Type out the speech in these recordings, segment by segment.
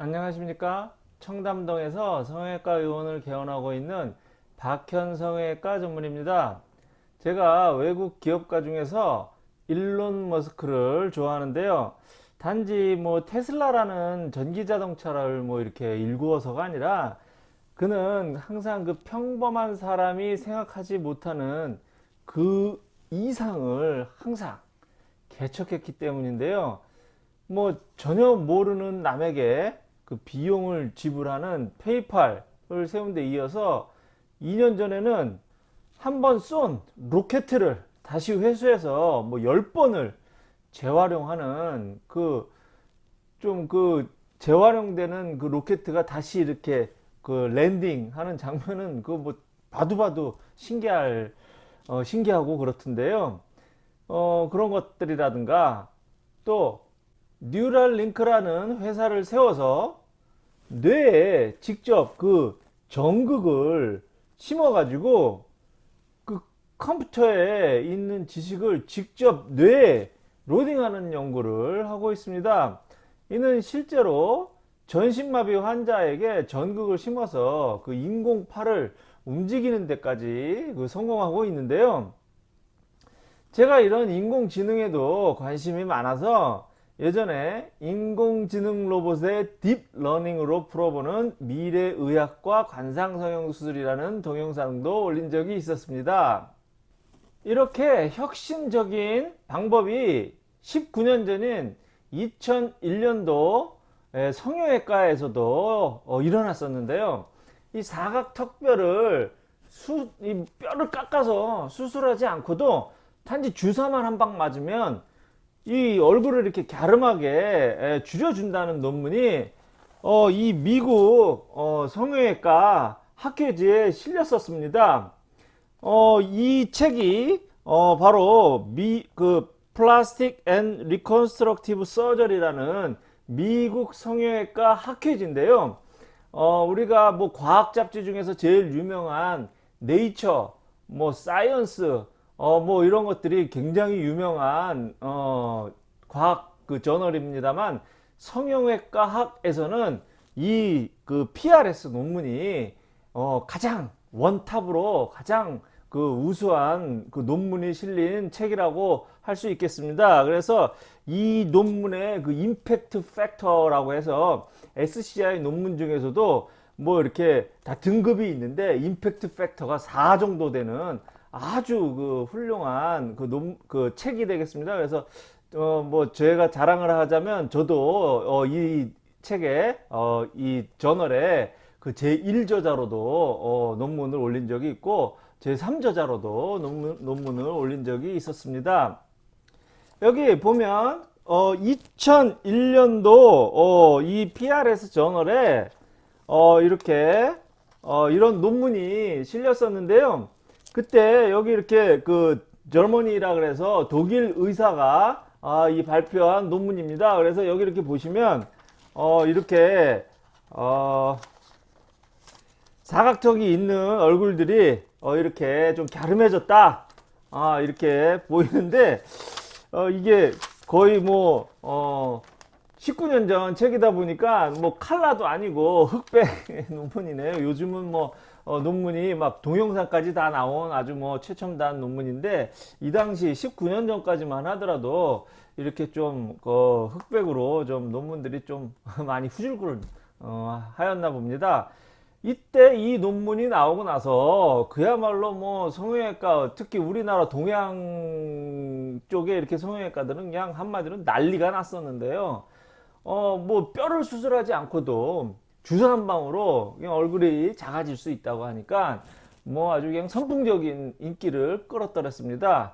안녕하십니까? 청담동에서 성형외과 의원을 개원하고 있는 박현 성형외과 전문입니다. 제가 외국 기업가 중에서 일론 머스크를 좋아하는데요. 단지 뭐 테슬라라는 전기자동차를 뭐 이렇게 일구어서가 아니라 그는 항상 그 평범한 사람이 생각하지 못하는 그 이상을 항상 개척했기 때문인데요. 뭐 전혀 모르는 남에게 그 비용을 지불하는 PayPal을 세운 데 이어서 2년 전에는 한 번 쏜 로켓을 다시 회수해서 뭐 10번을 재활용하는 그좀그 재활용되는 그 로켓가 다시 이렇게 그 랜딩 하는 장면은 그 뭐 봐도 봐도 신기할 어 신기하고 그렇던데요. 어 그런 것들이라든가 또 뉴럴 링크라는 회사를 세워서 뇌에 직접 그 전극을 심어 가지고 그 컴퓨터에 있는 지식을 직접 뇌에 로딩하는 연구를 하고 있습니다. 이는 실제로 전신마비 환자에게 전극을 심어서 그 인공팔을 움직이는 데까지 그 성공하고 있는데요. 제가 이런 인공지능에도 관심이 많아서 예전에 인공지능 로봇의 딥러닝으로 풀어보는 미래의학과 관상성형수술이라는 동영상도 올린 적이 있었습니다. 이렇게 혁신적인 방법이 19년 전인 2001년도 성형외과에서도 어, 일어났었는데요. 이 사각턱뼈를 수, 이 뼈를 깎아서 수술하지 않고도 단지 주사만 한 방 맞으면 이 얼굴을 이렇게 갸름하게 줄여준다는 논문이 어, 이 미국 어, 성형외과 학회지에 실렸었습니다. 어, 이 책이 어, 바로 미, 그 Plastic and Reconstructive Surgery라는 미국 성형외과 학회지인데요. 어, 우리가 뭐 과학 잡지 중에서 제일 유명한 Nature, 뭐 Science, 어, 뭐 이런 것들이 굉장히 유명한 어, 과학 그 저널입니다만 성형외과 학에서는 이 그 PRS 논문이 어, 가장 원탑으로 가장 그 우수한 그 논문이 실린 책이라고 할 수 있겠습니다. 그래서 이 논문의 그 임팩트 팩터라고 해서 SCI 논문 중에서도 뭐 이렇게 다 등급이 있는데 임팩트 팩터가 4 정도 되는 아주 그 훌륭한 그, 논, 그 책이 되겠습니다. 그래서 어 뭐 제가 자랑을 하자면 저도 어 이 책에 어 이 저널에 그 제1저자로도 어 논문을 올린 적이 있고 제3저자로도 논문, 논문을 올린 적이 있었습니다. 여기 보면 어 2001년도 어 이 PRS 저널에 어 이렇게 어 이런 논문이 실렸었는데요. 그때 여기 이렇게 그 저머니라 그래서 독일 의사가 아, 이 발표한 논문입니다. 그래서 여기 이렇게 보시면 어, 이렇게 어, 사각턱이 있는 얼굴들이 어, 이렇게 좀 갸름해졌다. 아, 이렇게 보이는데 어, 이게 거의 뭐 어, 19년 전 책이다 보니까 뭐 칼라도 아니고 흑백 논문이네요. 요즘은 뭐 어, 논문이 막 동영상까지 다 나온 아주 뭐 최첨단 논문인데 이 당시 19년 전까지만 하더라도 이렇게 좀그 흑백으로 좀 논문들이 좀 많이 후줄글 어, 하였나 봅니다. 이때 이 논문이 나오고 나서 그야말로 뭐 성형외과 특히 우리나라 동양 쪽에 이렇게 성형외과들은 그냥 한마디로 난리가 났었는데요. 어 뭐 뼈를 수술하지 않고도 주사 한 방으로 그냥 얼굴이 작아질 수 있다고 하니까 뭐 아주 그냥 선풍적인 인기를 끌어떨었습니다.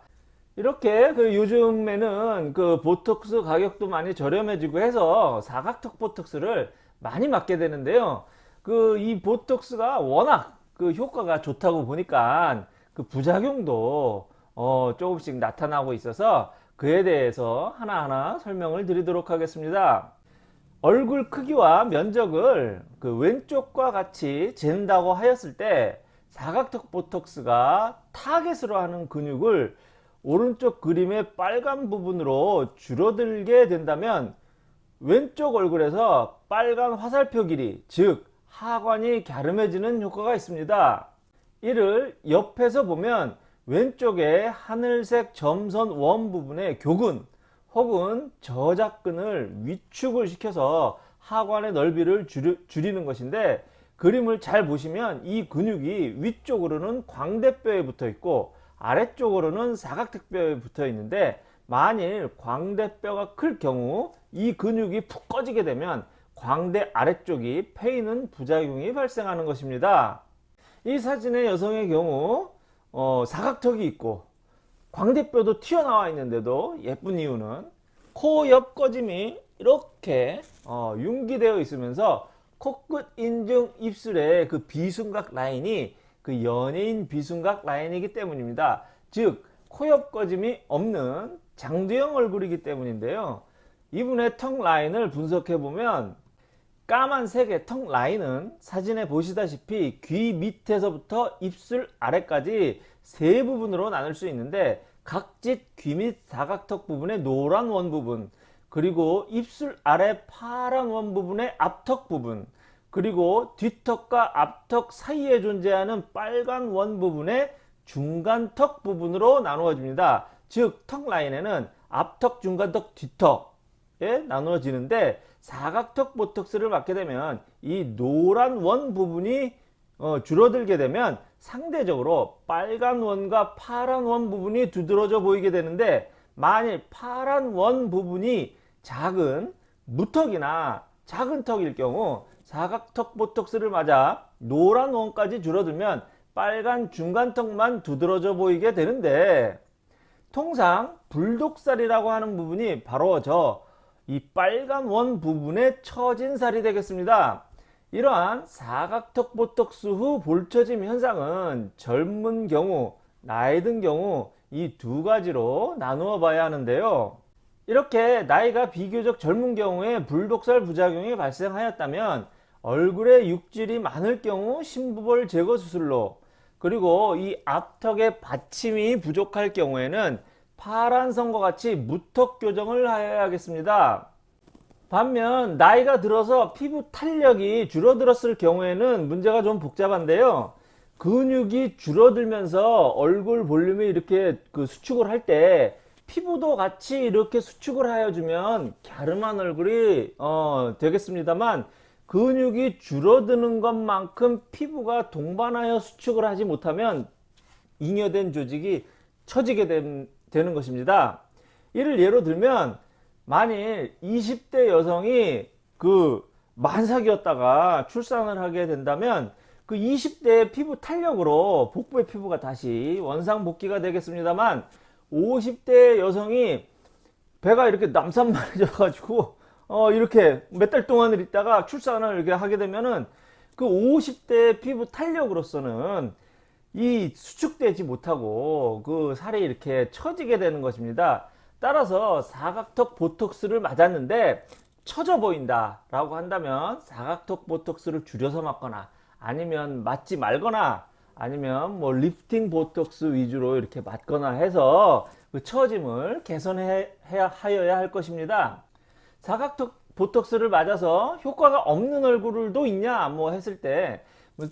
이렇게 그 요즘에는 그 보톡스 가격도 많이 저렴해지고 해서 사각턱 보톡스를 많이 맞게 되는데요. 그 이 보톡스가 워낙 그 효과가 좋다고 보니까 그 부작용도 어 조금씩 나타나고 있어서 그에 대해서 하나하나 설명을 드리도록 하겠습니다. 얼굴 크기와 면적을 그 왼쪽과 같이 잰다고 하였을 때 사각턱 보톡스가 타겟으로 하는 근육을 오른쪽 그림의 빨간 부분으로 줄어들게 된다면 왼쪽 얼굴에서 빨간 화살표 길이 즉 하관이 갸름해지는 효과가 있습니다. 이를 옆에서 보면 왼쪽에 하늘색 점선 원 부분의 교근 혹은 저작근을 위축을 시켜서 하관의 넓이를 줄이, 는 것인데 그림을 잘 보시면 이 근육이 위쪽으로는 광대뼈에 붙어 있고 아래쪽으로는 사각턱뼈에 붙어 있는데 만일 광대뼈가 클 경우 이 근육이 푹 꺼지게 되면 광대 아래쪽이 패이는 부작용이 발생하는 것입니다. 이 사진의 여성의 경우 어, 사각턱이 있고 광대뼈도 튀어나와 있는데도 예쁜 이유는 코 옆 꺼짐이 이렇게 어, 융기되어 있으면서 코끝 인중 입술의 그 비순각 라인이 그 연예인 비순각 라인이기 때문입니다. 즉 코옆 꺼짐이 없는 장두형 얼굴이기 때문인데요. 이분의 턱 라인을 분석해 보면 까만색의 턱 라인은 사진에 보시다시피 귀 밑에서부터 입술 아래까지 세 부분으로 나눌 수 있는데 각진 귀밑 사각턱 부분의 노란 원 부분 그리고 입술 아래 파란 원 부분의 앞턱 부분 그리고 뒷턱과 앞턱 사이에 존재하는 빨간 원 부분의 중간 턱 부분으로 나누어집니다. 즉 턱 라인에는 앞턱, 중간턱, 뒷턱에 나누어지는데 사각턱 보톡스를 맞게 되면 이 노란 원 부분이 어, 줄어들게 되면 상대적으로 빨간 원과 파란 원 부분이 두드러져 보이게 되는데 만일 파란 원 부분이 작은 무턱이나 작은 턱일 경우 사각턱 보톡스를 맞아 노란 원까지 줄어들면 빨간 중간턱만 두드러져 보이게 되는데 통상 불독살이라고 하는 부분이 바로 저 이 빨간 원 부분에 처진 살이 되겠습니다. 이러한 사각턱 보톡스 후 볼처짐 현상은 젊은 경우, 나이 든 경우 이 두 가지로 나누어 봐야 하는데요. 이렇게 나이가 비교적 젊은 경우에 불독살 부작용이 발생하였다면 얼굴에 육질이 많을 경우 심부볼 제거 수술로 그리고 이 앞턱의 받침이 부족할 경우에는 파란선과 같이 무턱 교정을 해야겠습니다. 반면 나이가 들어서 피부 탄력이 줄어들었을 경우에는 문제가 좀 복잡한데요. 근육이 줄어들면서 얼굴 볼륨이 이렇게 그 수축을 할 때 피부도 같이 이렇게 수축을 하여 주면 갸름한 얼굴이 어, 되겠습니다만 근육이 줄어드는 것만큼 피부가 동반하여 수축을 하지 못하면 잉여된 조직이 처지게 된, 되는 것입니다. 이를 예로 들면 만일 20대 여성이 그 만삭이었다가 출산을 하게 된다면 그 20대 피부 탄력으로 복부의 피부가 다시 원상복귀가 되겠습니다만 50대 여성이 배가 이렇게 남산만해져 가지고 어 이렇게 몇 달 동안을 있다가 출산을 이렇게 하게 되면은 그 50대 피부 탄력으로서는 이 수축되지 못하고 그 살이 이렇게 처지게 되는 것입니다. 따라서 사각턱 보톡스를 맞았는데 처져 보인다 라고 한다면 사각턱 보톡스를 줄여서 맞거나 아니면 맞지 말거나 아니면 뭐 리프팅 보톡스 위주로 이렇게 맞거나 해서 그 처짐을 개선해야 하여야 할 것입니다. 사각턱 보톡스를 맞아서 효과가 없는 얼굴도 있냐 뭐 했을 때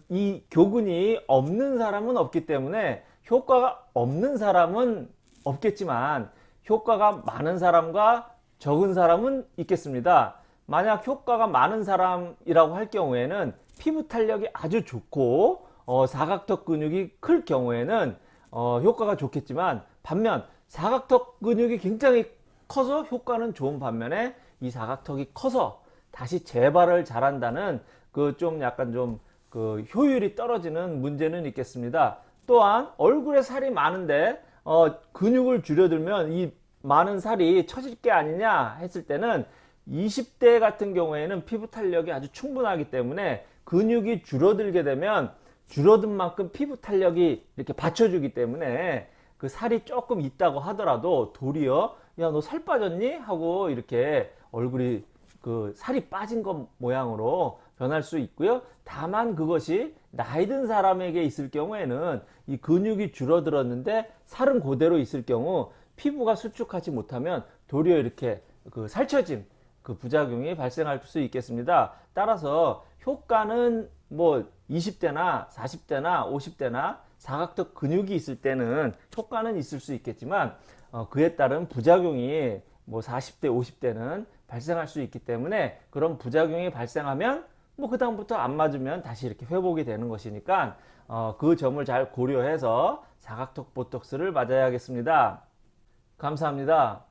이 교근이 없는 사람은 없기 때문에 효과가 없는 사람은 없겠지만 효과가 많은 사람과 적은 사람은 있겠습니다. 만약 효과가 많은 사람이라고 할 경우에는 피부 탄력이 아주 좋고 어, 사각턱 근육이 클 경우에는 어, 효과가 좋겠지만 반면 사각턱 근육이 굉장히 커서 효과는 좋은 반면에 이 사각턱이 커서 다시 재발을 잘한다는 그 좀 약간 좀 그 효율이 떨어지는 문제는 있겠습니다. 또한 얼굴에 살이 많은데 어, 근육을 줄여들면 이 많은 살이 처질 게 아니냐 했을 때는 20대 같은 경우에는 피부 탄력이 아주 충분하기 때문에 근육이 줄어들게 되면 줄어든 만큼 피부 탄력이 이렇게 받쳐주기 때문에 그 살이 조금 있다고 하더라도 도리어 야 너 살 빠졌니? 하고 이렇게 얼굴이 그 살이 빠진 것 모양으로 변할 수 있고요. 다만 그것이 나이 든 사람에게 있을 경우에는 이 근육이 줄어들었는데 살은 그대로 있을 경우 피부가 수축하지 못하면 도리어 이렇게 그 살처짐 그 부작용이 발생할 수 있겠습니다. 따라서 효과는 뭐 20대나 40대나 50대나 사각턱 근육이 있을 때는 효과는 있을 수 있겠지만 어, 그에 따른 부작용이 뭐 40대 50대는 발생할 수 있기 때문에 그런 부작용이 발생하면 뭐 그 다음부터 안 맞으면 다시 이렇게 회복이 되는 것이니까 어, 그 점을 잘 고려해서 사각턱 보톡스를 맞아야겠습니다. 감사합니다.